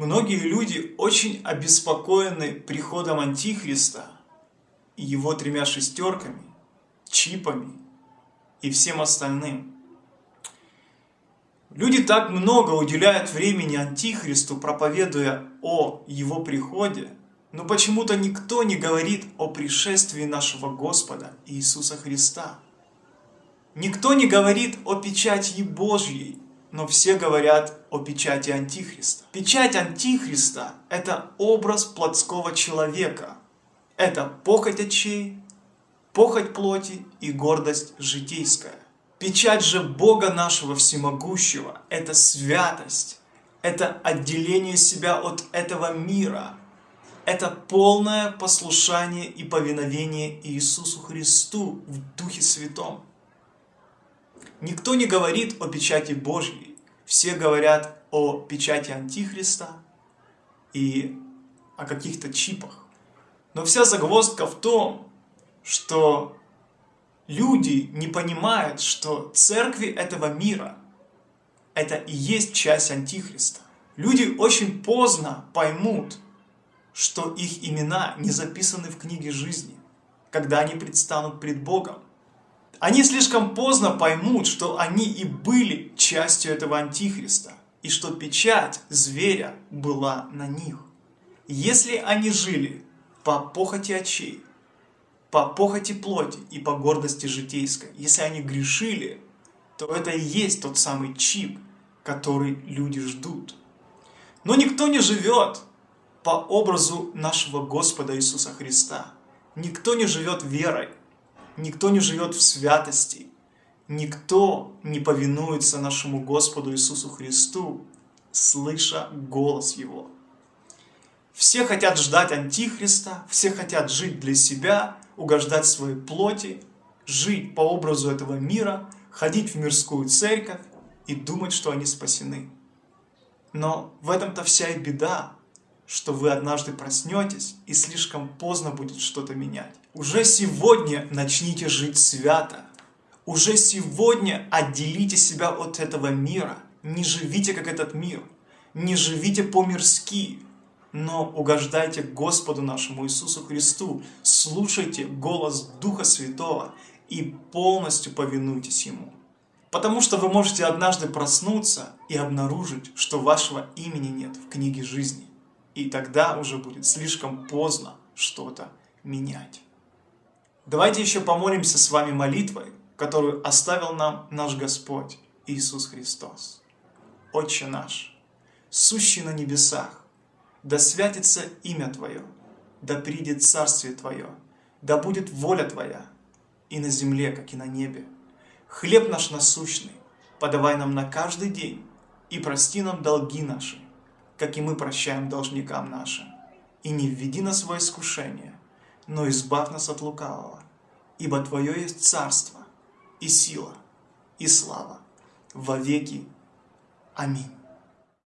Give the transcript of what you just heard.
Многие люди очень обеспокоены приходом Антихриста и его тремя шестерками, чипами и всем остальным. Люди так много уделяют времени Антихристу, проповедуя о его приходе, но почему-то никто не говорит о пришествии нашего Господа Иисуса Христа. Никто не говорит о печати Божьей, но все говорят о печати Антихриста. Печать Антихриста – это образ плотского человека. Это похоть очей, похоть плоти и гордость житейская. Печать же Бога нашего всемогущего – это святость, это отделение себя от этого мира, это полное послушание и повиновение Иисусу Христу в Духе Святом. Никто не говорит о печати Божьей, все говорят о печати Антихриста и о каких-то чипах. Но вся загвоздка в том, что люди не понимают, что церкви этого мира – это и есть часть Антихриста. Люди очень поздно поймут, что их имена не записаны в книге жизни, когда они предстанут пред Богом. Они слишком поздно поймут, что они и были частью этого антихриста, и что печать зверя была на них. Если они жили по похоти очей, по похоти плоти и по гордости житейской, если они грешили, то это и есть тот самый чип, который люди ждут. Но никто не живет по образу нашего Господа Иисуса Христа. Никто не живет верой, никто не живет в святости, никто не повинуется нашему Господу Иисусу Христу, слыша голос Его. Все хотят ждать Антихриста, все хотят жить для себя, угождать своей плоти, жить по образу этого мира, ходить в мирскую церковь и думать, что они спасены. Но в этом-то вся и беда, что вы однажды проснетесь и слишком поздно будет что-то менять. Уже сегодня начните жить свято. Уже сегодня отделите себя от этого мира. Не живите как этот мир. Не живите по-мирски. Но угождайте Господу нашему Иисусу Христу. Слушайте голос Духа Святого и полностью повинуйтесь Ему. Потому что вы можете однажды проснуться и обнаружить, что вашего имени нет в книге жизни. И тогда уже будет слишком поздно что-то менять. Давайте еще помолимся с вами молитвой, которую оставил нам наш Господь Иисус Христос. Отче наш, сущий на небесах, да святится имя Твое, да придет Царствие Твое, да будет воля Твоя и на земле, как и на небе. Хлеб наш насущный подавай нам на каждый день и прости нам долги наши, как и мы прощаем должникам нашим. И не введи нас во искушение, но избавь нас от лукавого. Ибо Твое есть царство, и сила, и слава во веки. Аминь.